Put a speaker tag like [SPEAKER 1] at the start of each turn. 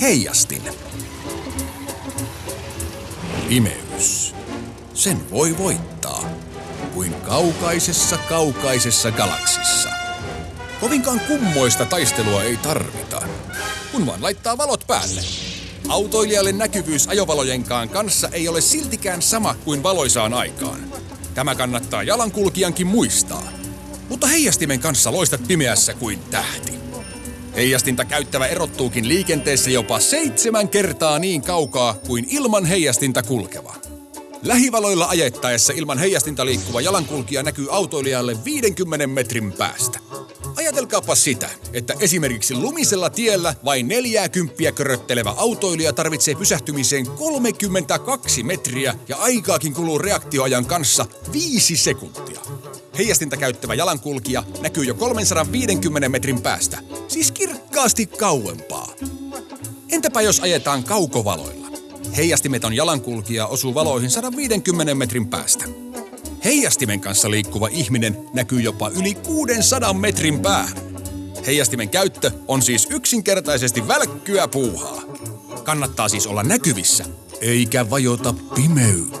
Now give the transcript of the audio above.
[SPEAKER 1] Heijastin. Pimeys. Sen voi voittaa. Kuin kaukaisessa kaukaisessa galaksissa. Kovinkaan kummoista taistelua ei tarvita, kun vaan laittaa valot päälle. Autoilijalle näkyvyys ajovalojenkaan kanssa ei ole siltikään sama kuin valoisaan aikaan. Tämä kannattaa jalankulkijankin muistaa. Mutta heijastimen kanssa loistat pimeässä kuin tähti. Heijastinta käyttävä erottuukin liikenteessä jopa seitsemän kertaa niin kaukaa kuin ilman heijastinta kulkeva. Lähivaloilla ajettaessa ilman heijastinta liikkuva jalankulkija näkyy autoilijalle 50 metrin päästä. Ajatelkaapa sitä, että esimerkiksi lumisella tiellä vain 40 köröttelevä autoilija tarvitsee pysähtymiseen 32 metriä ja aikaakin kuluu reaktioajan kanssa 5 sekuntia. Heijastinta käyttävä jalankulkija näkyy jo 350 metrin päästä, siis kirkkaasti kauempaa. Entäpä jos ajetaan kaukovaloilla? Heijastimeton jalankulkija osuu valoihin 150 metrin päästä. Heijastimen kanssa liikkuva ihminen näkyy jopa yli 600 metrin päähän. Heijastimen käyttö on siis yksinkertaisesti välkkyä puuhaa. Kannattaa siis olla näkyvissä, eikä vajota pimeyteen.